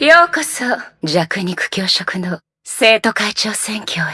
ようこそ弱肉強食の生徒会長選挙へ。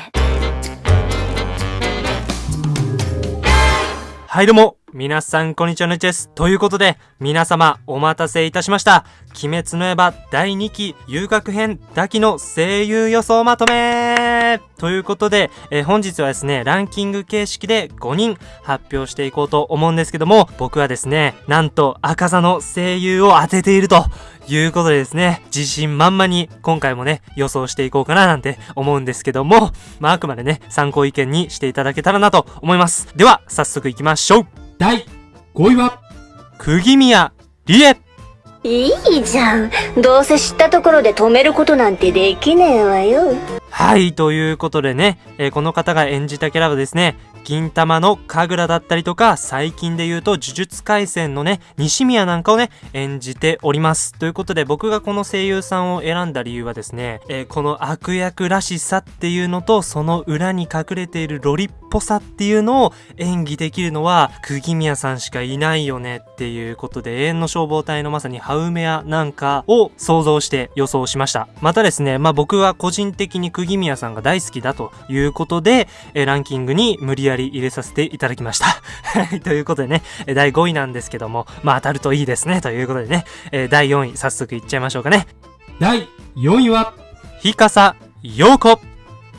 はいどうも。皆さんこんにちはのちですということで皆様お待たせいたしました。鬼滅の刃第2期遊学編ダキの声優予想まとめ。ということで、えー本日はですね、ランキング形式で5人発表していこうと思うんですけども、僕はですね、なんと赤座の声優を当てているということでですね、自信満々に今回もね、予想していこうかななんて思うんですけども、まああくまでね、参考意見にしていただけたらなと思います。では、早速行きましょう。第5位は、釘宮理恵いいじゃん。どうせ知ったところで止めることなんてできねえわよ。はい、ということでね、えーこの方が演じたキャラはですね、銀玉の神楽だったりとか、最近で言うと呪術廻戦のね、西宮なんかをね、演じております。ということで僕がこの声優さんを選んだ理由はですね、えーこの悪役らしさっていうのと、その裏に隠れているロリっぽさっていうのを演技できるのは、釘宮さんしかいないよねっていうことで、永遠の消防隊のまさにハウメアなんかを想像して予想しました。またですね、まあ僕は個人的に釘宮さんが大好きだということで、えーランキングに無理やり入れさせていただきました。はい、ということでね、えー第5位なんですけども、まあ当たるといいですね、ということでね、えー第4位早速いっちゃいましょうかね。第4位は、日笠陽子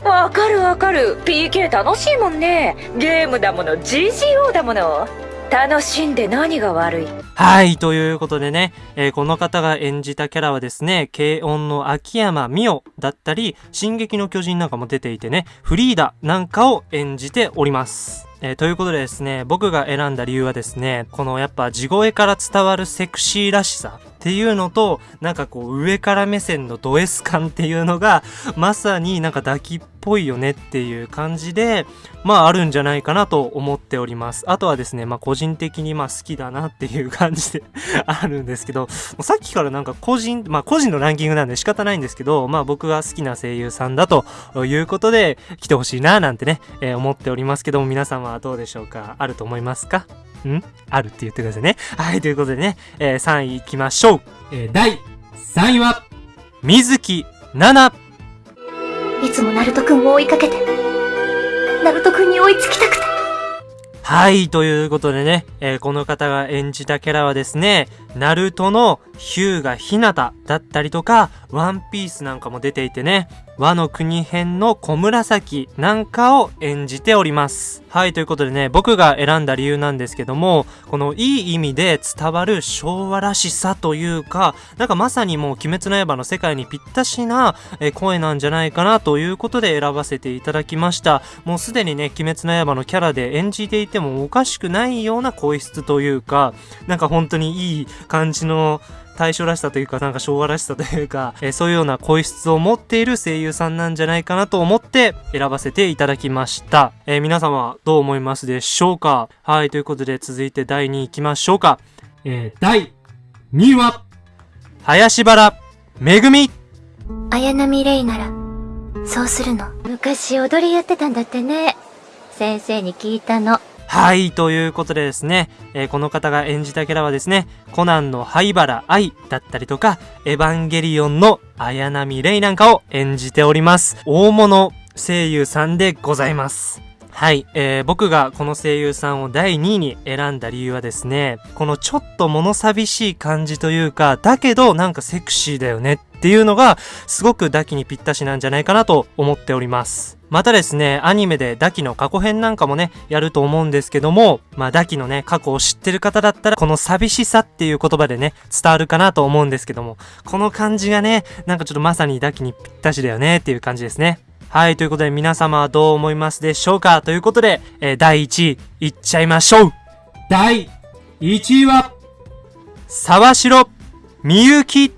わかるわかる。PK 楽しいもんね。ゲームだもの GGO だもの。楽しんで何が悪い？はい、ということでね、えーこの方が演じたキャラはですね、軽音の秋山美桜だったり、進撃の巨人なんかも出ていてね、フリーダなんかを演じております。えーということでですね、僕が選んだ理由はですね、このやっぱ地声から伝わるセクシーらしさ。っていうのと、なんかこう上から目線のド S 感っていうのが、まさになんか抱きっぽいよねっていう感じで、まああるんじゃないかなと思っております。あとはですね、まあ個人的にまあ好きだなっていう感じで あるんですけど、さっきからなんか個人、まあ個人のランキングなんで仕方ないんですけど、まあ僕が好きな声優さんだということで来てほしいななんてね、えー思っておりますけども皆さんはどうでしょうか？あると思いますか？ん？あるって言ってくださいね。はい、ということでね、えー3位行きましょう。えー第3位は、水木奈々。いつもナルトくんを追いかけて。ナルトくんに追いつきたくて。はい、ということでね、えーこの方が演じたキャラはですね、ナルトのヒューガヒナタだったりとか、ワンピースなんかも出ていてね、和の国編の小紫なんかを演じております。はい、ということでね、僕が選んだ理由なんですけども、このいい意味で伝わる昭和らしさというか、なんかまさにもう鬼滅の刃の世界にぴったしな、え声なんじゃないかなということで選ばせていただきました。もうすでにね、鬼滅の刃のキャラで演じていてもおかしくないような声質というか、なんか本当にいい感じの大正らしさというか、なんか昭和らしさというか、えーそういうような声質を持っている声優さんなんじゃないかなと思って選ばせていただきました。えー皆様どう思いますでしょうか？はい、ということで続いて第2位行きましょうか。えー第2位は、林原めぐみ綾波レイなら、そうするの。昔踊りやってたんだってね。先生に聞いたの。はい、ということでですね、えーこの方が演じたキャラはですね、コナンの灰原愛だったりとか、エヴァンゲリオンの綾波レイなんかを演じております。大物声優さんでございます。はい、えー僕がこの声優さんを第2位に選んだ理由はですね、このちょっと物寂しい感じというか、だけどなんかセクシーだよねっていうのが、すごくダキにぴったしなんじゃないかなと思っております。またですね、アニメでダキの過去編なんかもね、やると思うんですけども、まあダキのね、過去を知ってる方だったら、この寂しさっていう言葉でね、伝わるかなと思うんですけども、この感じがね、なんかちょっとまさにダキにぴったしだよねっていう感じですね。はい、ということで皆様はどう思いますでしょうか？ということで、えー第1位、いっちゃいましょう。第1位は、沢城みゆき。よ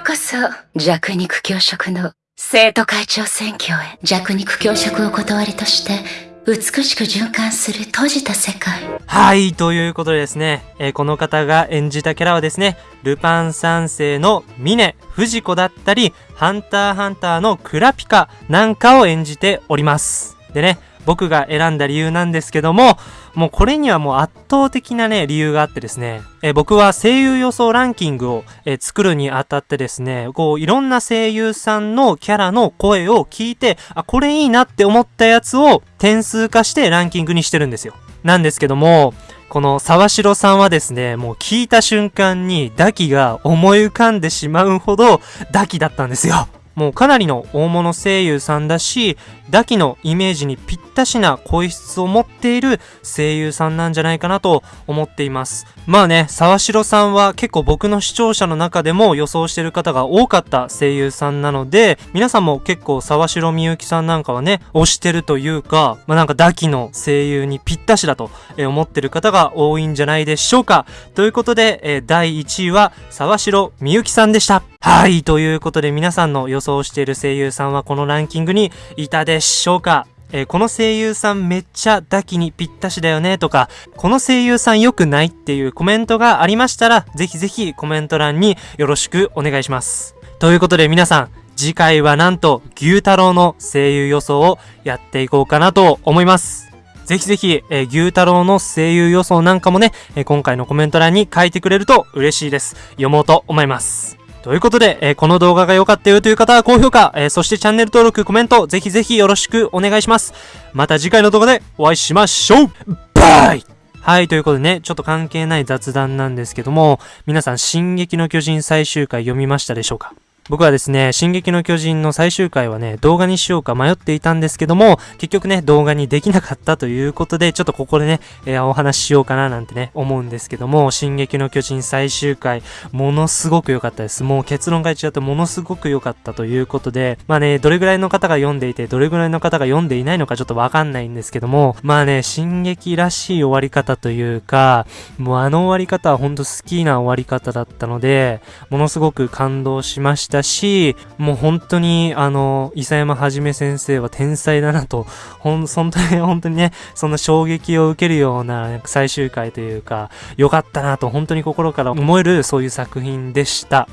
うこそ弱肉強食の生徒会長選挙へ。弱肉強食を断りとして美しく循環する閉じた世界はい、ということでですね、えーこの方が演じたキャラはですね、ルパン三世の峰藤子だったり、ハンターハンターのクラピカなんかを演じております。でね、僕が選んだ理由なんですけども、もうこれにはもう圧倒的なね、理由があってですね、え僕は声優予想ランキングを、え作るにあたってですね、こういろんな声優さんのキャラの声を聞いて、あ、これいいなって思ったやつを点数化してランキングにしてるんですよ。なんですけども、この沢城さんはですね、もう聞いた瞬間にダキが思い浮かんでしまうほどダキだったんですよ。もうかなりの大物声優さんだし、ダキのイメージにぴったしな声質を持っている声優さんなんじゃないかなと思っています。まあね、沢城さんは結構僕の視聴者の中でも予想してる方が多かった声優さんなので、皆さんも結構沢城みゆきさんなんかはね、推してるというか、まあなんかダキの声優にぴったしだと思ってる方が多いんじゃないでしょうか。ということで、え第1位は沢城みゆきさんでした。はい、ということで皆さんの予想している声優さんはこのランキングにいたでしょうか？えー、この声優さんめっちゃダキにぴったしだよねとか、この声優さん良くないっていうコメントがありましたら、ぜひぜひコメント欄によろしくお願いします。ということで皆さん、次回はなんと牛太郎の声優予想をやっていこうかなと思います。ぜひぜひ、えー、牛太郎の声優予想なんかもね、えー、今回のコメント欄に書いてくれると嬉しいです。読もうと思います。ということで、えー、この動画が良かったよという方は高評価、えー、そしてチャンネル登録、コメント、ぜひぜひよろしくお願いします。また次回の動画でお会いしましょう。バイ！はい、ということでね、ちょっと関係ない雑談なんですけども、皆さん、進撃の巨人最終回読みましたでしょうか？僕はですね、進撃の巨人の最終回はね、動画にしようか迷っていたんですけども、結局ね、動画にできなかったということで、ちょっとここでね、えー、お話ししようかななんてね、思うんですけども、進撃の巨人最終回、ものすごく良かったです。もう結論が違ってものすごく良かったということで、まあね、どれぐらいの方が読んでいて、どれぐらいの方が読んでいないのかちょっとわかんないんですけども、まあね、進撃らしい終わり方というか、もうあの終わり方はほんと好きな終わり方だったので、ものすごく感動しましたし、もう本当に、あの、伊佐山はじめ先生は天才だなと、ほん、本当に、本当にね、そんな衝撃を受けるような最終回というか、良かったなと、本当に心から思えるそういう作品でした。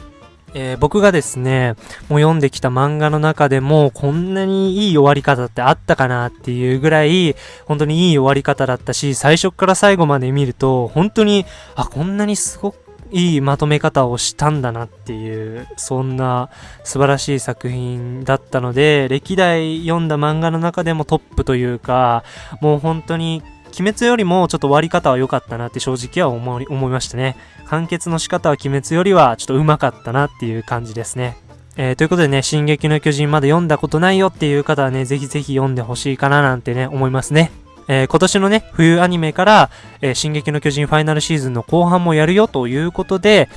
えー、僕がですね、もう読んできた漫画の中でも、こんなにいい終わり方ってあったかなっていうぐらい、本当にいい終わり方だったし、最初から最後まで見ると、本当に、あ、こんなにすごくいいまとめ方をしたんだなっていう、そんな素晴らしい作品だったので、歴代読んだ漫画の中でもトップというか、もう本当に鬼滅よりもちょっと終わり方は良かったなって正直は思い思いましたね。完結の仕方は鬼滅よりはちょっと上手かったなっていう感じですね。えー、ということでね、進撃の巨人まだ読んだことないよっていう方はね、ぜひぜひ読んでほしいかななんてね、思いますね。えー、今年のね、冬アニメから、えー、進撃の巨人ファイナルシーズンの後半もやるよということで、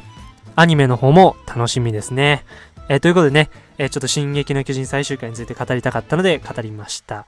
アニメの方も楽しみですね。えー、ということでね、えちょっと進撃の巨人最終回について語りたかったので語りました。